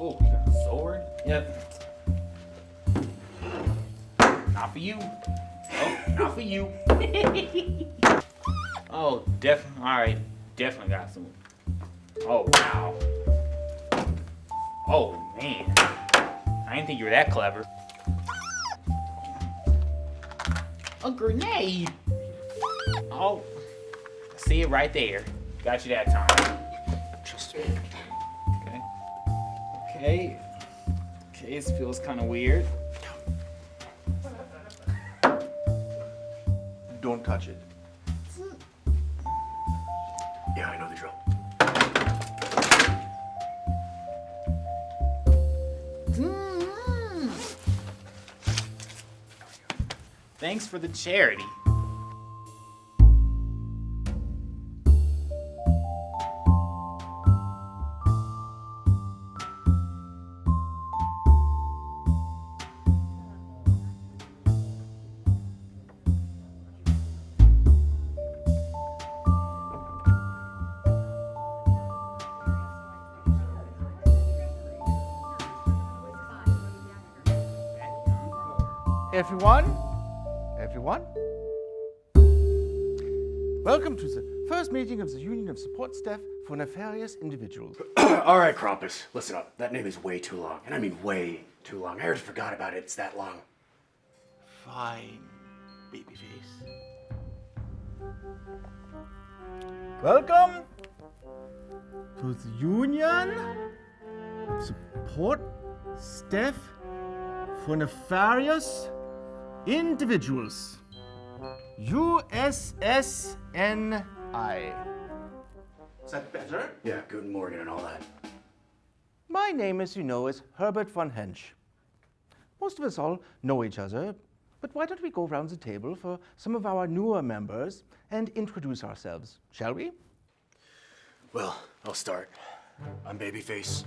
Oh, you got a sword? Yep. Not for you. Oh, not for you. oh, definitely. All right, definitely got some. Oh wow. Oh man, I didn't think you were that clever. A grenade. Oh, see it right there. Got you that time. Okay. Okay, this feels kind of weird. Don't touch it. Yeah, I know the drill. Mm-hmm. Thanks for the charity. Everyone? Everyone? Welcome to the first meeting of the Union of Support Staff for Nefarious Individuals. All right, Krampus, listen up. That name is way too long, and I mean way too long. I already forgot about it. It's that long. Fine, babyface. Welcome to the Union of Support Staff for Nefarious Individuals. USSNI. Is that better? Yeah, Guten Morgen and all that. My name, as you know, is Herbert von Hensch. Most of us all know each other, but why don't we go around the table for some of our newer members and introduce ourselves, shall we? Well, I'll start. I'm Babyface,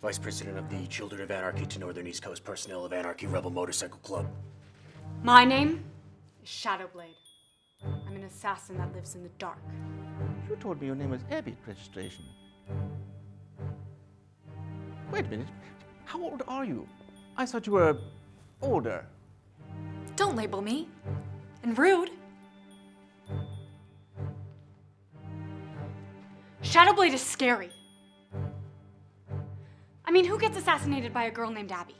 Vice President of the Children of Anarchy to Northern East Coast Personnel of Anarchy Rebel Motorcycle Club. My name is Shadowblade. I'm an assassin that lives in the dark. You told me your name was Abbott registration. Wait a minute. How old are you? I thought you were older. Don't label me. And rude. Shadowblade is scary. I mean, who gets assassinated by a girl named Abby?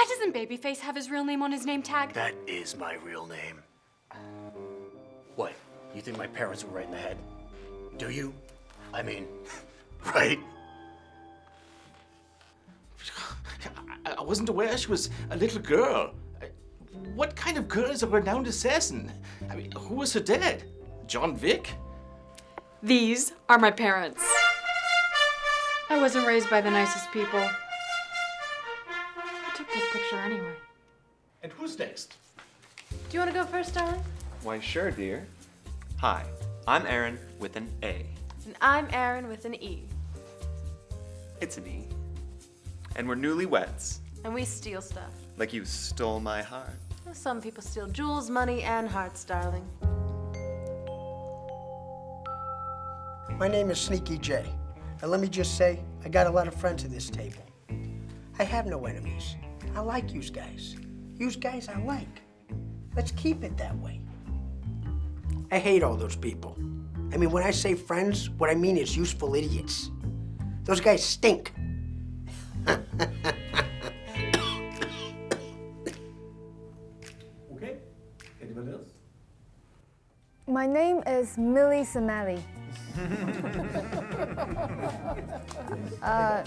Why doesn't Babyface have his real name on his name tag? That is my real name. What? You think my parents were right in the head? Do you? I mean, right? I, I wasn't aware she was a little girl. What kind of girl is a renowned assassin? I mean, who was her dad? John Wick? These are my parents. I wasn't raised by the nicest people. I took this picture anyway. And who's next? Do you want to go first, darling? Why, sure, dear. Hi, I'm Aaron with an A. And I'm Erin with an E. It's an E. And we're newlyweds. And we steal stuff. Like you stole my heart. Some people steal jewels, money, and hearts, darling. My name is Sneaky J. And let me just say, I got a lot of friends at this table. I have no enemies. I like yous guys. Yous guys I like. Let's keep it that way. I hate all those people. I mean, when I say friends, what I mean is useful idiots. Those guys stink. Okay. Anyone else? My name is Millie Samali. uh,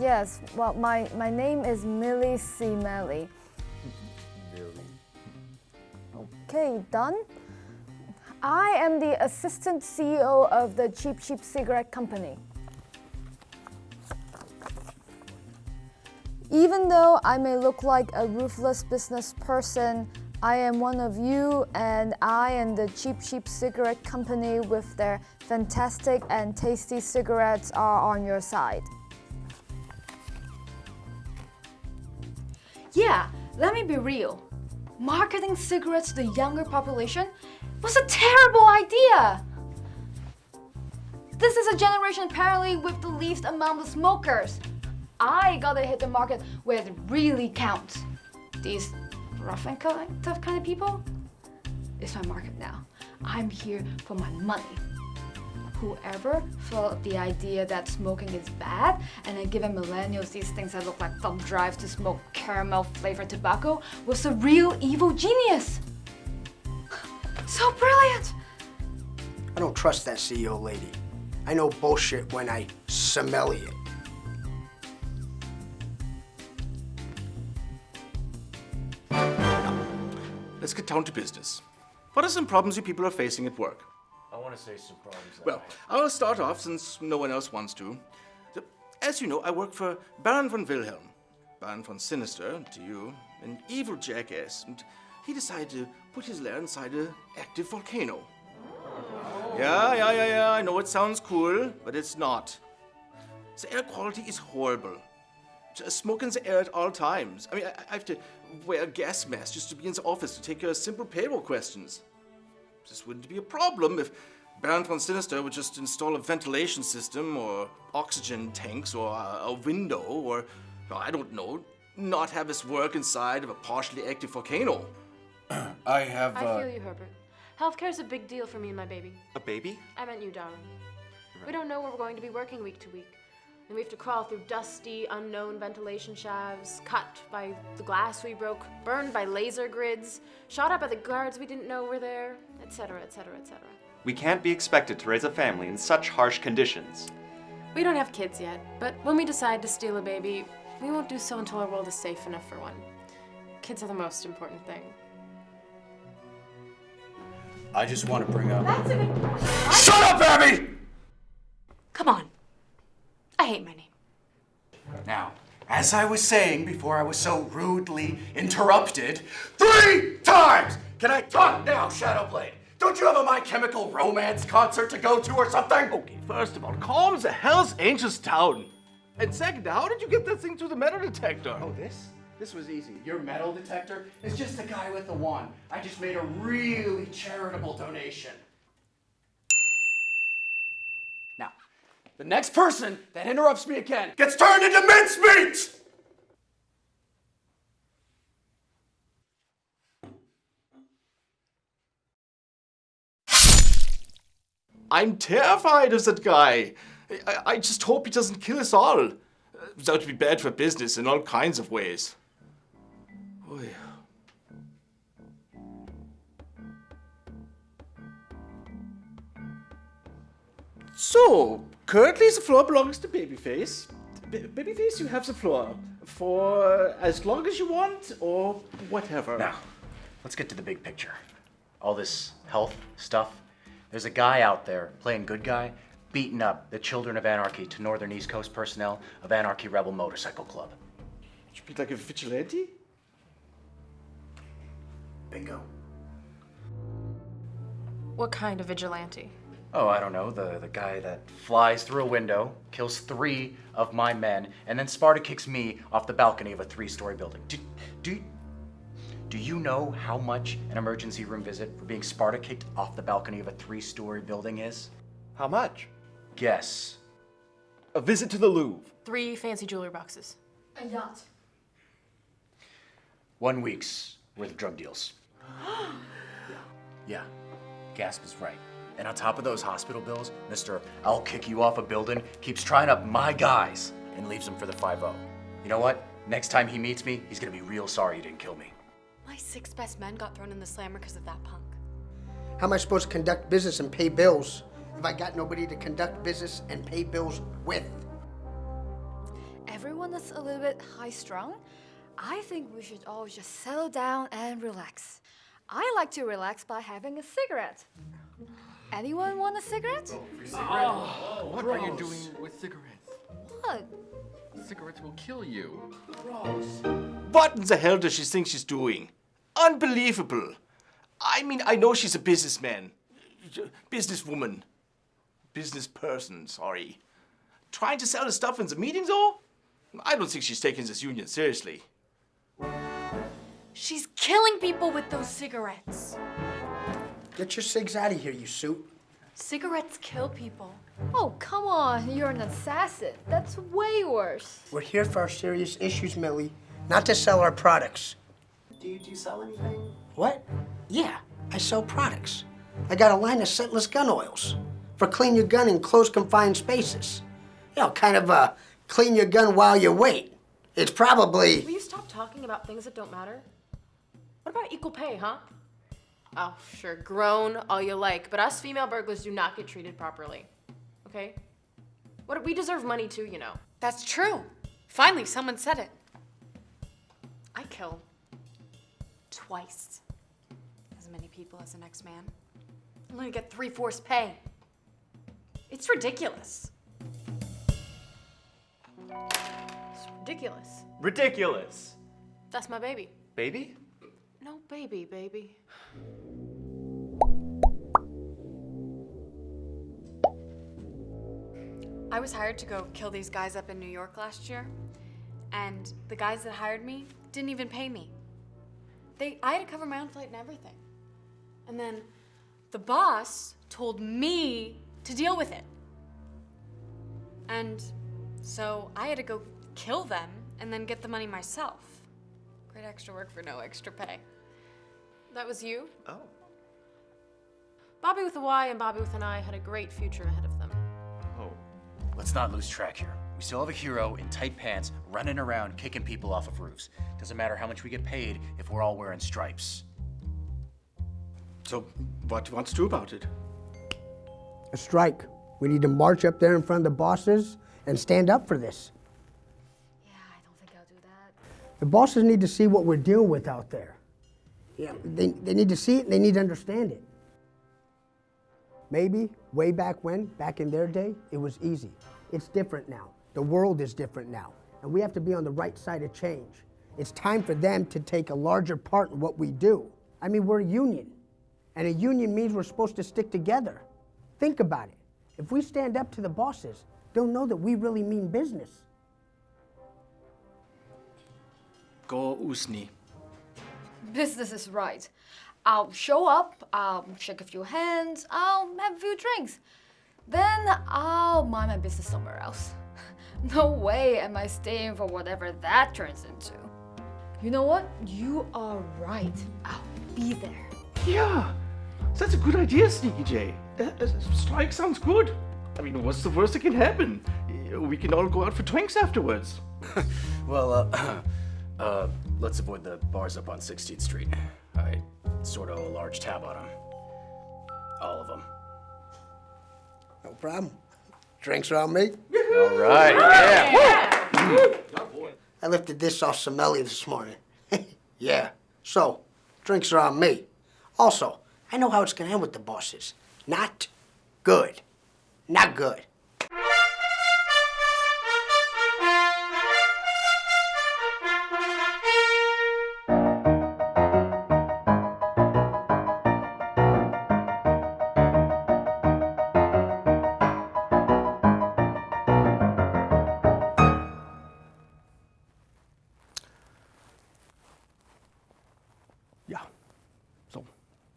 yes, well, my, my name is Millie C. Melly. Okay, done. I am the assistant CEO of the Cheap Cheap Cigarette Company. Even though I may look like a ruthless business person, I am one of you, and I and the Cheap Cheap Cigarette Company, with their fantastic and tasty cigarettes, are on your side. Yeah, let me be real. Marketing cigarettes to the younger population was a terrible idea. This is a generation apparently with the least amount of smokers. I gotta hit the market where it really counts. These rough and tough kind of people, it's my market now. I'm here for my money. Whoever thought the idea that smoking is bad and then giving millennials these things that look like thumb drives to smoke caramel flavored tobacco was a real evil genius. So brilliant! I don't trust that CEO lady. I know bullshit when I smell it. Let's get down to business. What are some problems you people are facing at work? I want to say some problems. Well, I'll start off since no one else wants to. As you know, I work for Baron von Wilhelm. Baron von Sinister, to you, an evil jackass, and he decided to put his lair inside an active volcano. Yeah, yeah, yeah, yeah, I know it sounds cool, but it's not. The air quality is horrible. Just Smoke in the air at all times. I mean, I, I have to wear a gas mask just to be in the office to take of simple payroll questions. This wouldn't be a problem if Baron von Sinister would just install a ventilation system or oxygen tanks or a, a window or, well, I don't know, not have his work inside of a partially active volcano. I have. I uh, feel you, Herbert. Healthcare is a big deal for me and my baby. A baby? I meant you, darling. We don't know where we're going to be working week to week. And we have to crawl through dusty, unknown ventilation shafts, cut by the glass we broke, burned by laser grids, shot at by the guards we didn't know were there, etc., etc., etc. We can't be expected to raise a family in such harsh conditions. We don't have kids yet, but when we decide to steal a baby, we won't do so until our world is safe enough for one. Kids are the most important thing. I just want to bring up. That's a good Shut up, Abby! Come on. I hate my name. Now, as I was saying before I was so rudely interrupted, three times! Can I talk now, Shadowblade? Don't you have a My Chemical Romance concert to go to or something? Okay, first of all, calm the Hell's Angels town. And second, how did you get that thing through the metal detector? Oh, this? This was easy. Your metal detector is just the guy with the wand. I just made a really charitable donation. The next person that interrupts me again gets turned into mincemeat! I'm terrified of that guy. I, I just hope he doesn't kill us all. That would be bad for business in all kinds of ways. Oy. So, currently the floor belongs to Babyface. B- Babyface, you have the floor for as long as you want or whatever. Now, let's get to the big picture. All this health stuff. There's a guy out there playing good guy, beating up the Children of Anarchy to Northern East Coast personnel of Anarchy Rebel Motorcycle Club. You be like a vigilante? Bingo. What kind of vigilante? Oh, I don't know, the, the guy that flies through a window, kills three of my men, and then Sparta kicks me off the balcony of a three-story building. Do, do, do you know how much an emergency room visit for being Sparta kicked off the balcony of a three-story building is? How much? Guess. A visit to the Louvre. Three fancy jewelry boxes. A yacht. One week's worth of drug deals. yeah, yeah. Gasp is right. And on top of those hospital bills, Mr. I'll kick you off a building keeps trying up my guys and leaves them for the 5-0. You know what? Next time he meets me, he's gonna be real sorry he didn't kill me. My six best men got thrown in the slammer because of that punk. How am I supposed to conduct business and pay bills if I got nobody to conduct business and pay bills with? Everyone is a little bit high strung. I think we should all just settle down and relax. I like to relax by having a cigarette. Anyone want a cigarette? Oh, oh, what are you doing with cigarettes? What? Cigarettes will kill you. Gross. What in the hell does she think she's doing? Unbelievable. I mean, I know she's a businessman. Businesswoman. Business person, sorry. Trying to sell the stuff in the meeting, though? I don't think she's taking this union seriously. She's killing people with those cigarettes. Get your cigs out of here, you suit. Cigarettes kill people. Oh, come on, you're an assassin. That's way worse. We're here for our serious issues, Millie, not to sell our products. Do you, do you sell anything? What? Yeah, I sell products. I got a line of scentless gun oils for clean your gun in close confined spaces. You know, kind of uh, clean your gun while you wait. It's probably. Will you stop talking about things that don't matter? What about equal pay, huh? Oh, sure, grown all you like, but us female burglars do not get treated properly. Okay? What we deserve money too, you know. That's true. Finally, someone said it. I kill twice as many people as the next man. I'm gonna get three fourths pay. It's ridiculous. It's ridiculous. Ridiculous. That's my baby. Baby? No baby, baby. I was hired to go kill these guys up in New York last year, and the guys that hired me didn't even pay me. They, I had to cover my own flight and everything. And then the boss told me to deal with it. And so I had to go kill them and then get the money myself. Great extra work for no extra pay. That was you? Oh. Bobby with a Y and Bobby with an I had a great future ahead of them. Oh. Let's not lose track here. We still have a hero in tight pants running around kicking people off of roofs. Doesn't matter how much we get paid if we're all wearing stripes. So, what do you want to do about it? A strike. We need to march up there in front of the bosses and stand up for this. Yeah, I don't think I'll do that. The bosses need to see what we're dealing with out there. Yeah, they, they need to see it and they need to understand it. Maybe way back when, back in their day, it was easy. It's different now. The world is different now. And we have to be on the right side of change. It's time for them to take a larger part in what we do. I mean, we're a union. And a union means we're supposed to stick together. Think about it. If we stand up to the bosses, they'll know that we really mean business. Go USSNI. Business is right. I'll show up, I'll shake a few hands, I'll have a few drinks. Then I'll mind my business somewhere else. No way am I staying for whatever that turns into. You know what? You are right. I'll be there. Yeah, that's a good idea, Sneaky J. Uh, uh, strike sounds good. I mean, what's the worst that can happen? Uh, We can all go out for drinks afterwards. Well, uh, uh, let's avoid the bars up on 16th Street. I sort of owe a large tab on them. All of them. No problem. Drinks are on me. All right, yeah. I lifted this off Sommeli this morning. yeah. So, drinks are on me. Also, I know how it's gonna end with the bosses. Not good. Not good. Yeah. So,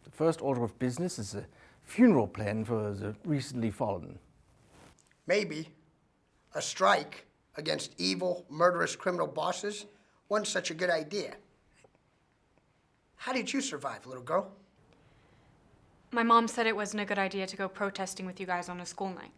the first order of business is a funeral plan for the recently fallen. Maybe a strike against evil, murderous criminal bosses wasn't such a good idea. How did you survive, little girl? My mom said it wasn't a good idea to go protesting with you guys on a school night.